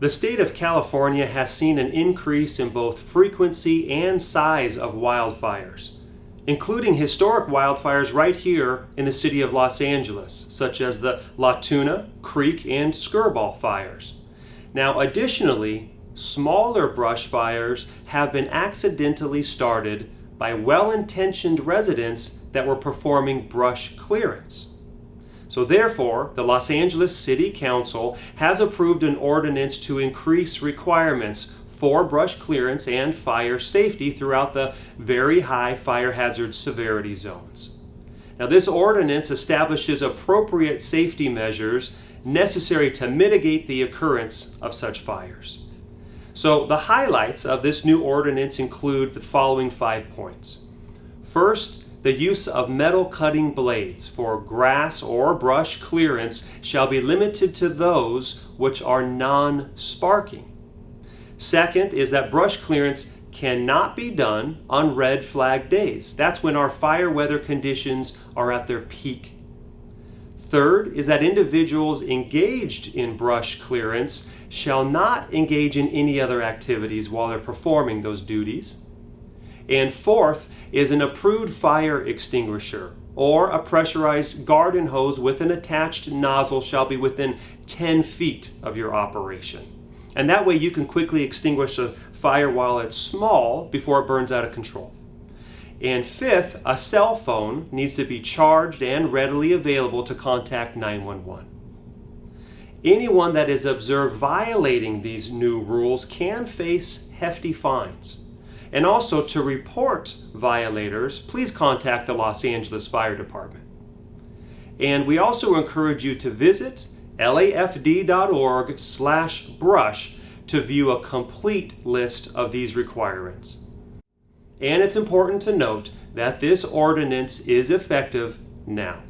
The state of California has seen an increase in both frequency and size of wildfires, including historic wildfires right here in the city of Los Angeles, such as the La Tuna, Creek, and Skirball fires. Now, additionally, smaller brush fires have been accidentally started by well-intentioned residents that were performing brush clearance. So therefore, the Los Angeles City Council has approved an ordinance to increase requirements for brush clearance and fire safety throughout the very high fire hazard severity zones. Now this ordinance establishes appropriate safety measures necessary to mitigate the occurrence of such fires. So the highlights of this new ordinance include the following five points. First, the use of metal cutting blades for grass or brush clearance shall be limited to those which are non-sparking. Second is that brush clearance cannot be done on red flag days. That's when our fire weather conditions are at their peak. Third is that individuals engaged in brush clearance shall not engage in any other activities while they're performing those duties. And fourth is an approved fire extinguisher or a pressurized garden hose with an attached nozzle shall be within 10 feet of your operation. And that way you can quickly extinguish a fire while it's small before it burns out of control. And fifth, a cell phone needs to be charged and readily available to contact 911. Anyone that is observed violating these new rules can face hefty fines. And also to report violators, please contact the Los Angeles Fire Department. And we also encourage you to visit lafd.org slash brush to view a complete list of these requirements. And it's important to note that this ordinance is effective now.